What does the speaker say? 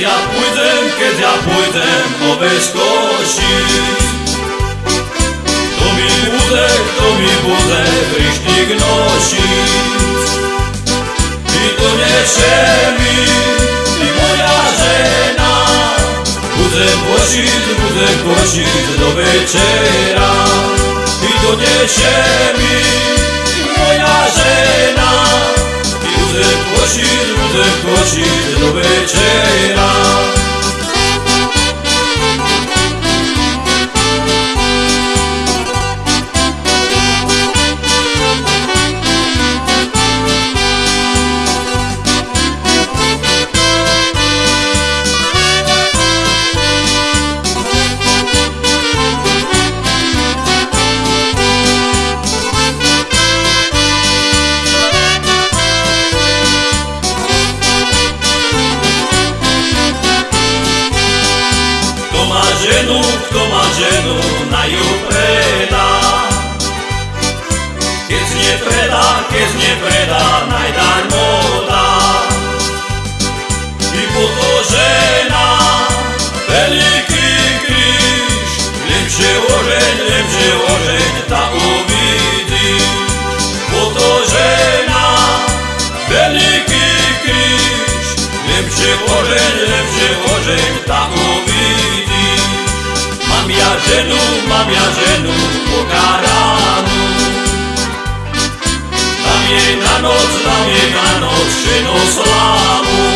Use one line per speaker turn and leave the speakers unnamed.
ja pójdę, kiedy ja pójdę oweś kosić To mi bude, to mi bude ryśnik nosić I to niesie mi i moja żena. Budzę kosić, budzę kosić do wieczera. I to niesie mi i moja żena. I budzę kosić ženu, kto má ženu, na ju predá. Keď nepredá, keď nepredá, najdarmo dá. I po to žena, veľký kríž, lepšie ožeň, lepšie ožeň, ta uvidí. Po to žena, veľký kríž, lepšie ožeň, Mám ja ženu, mám ja ženu pokáranú. Tam je na noc, tam je na noc ženo slávu.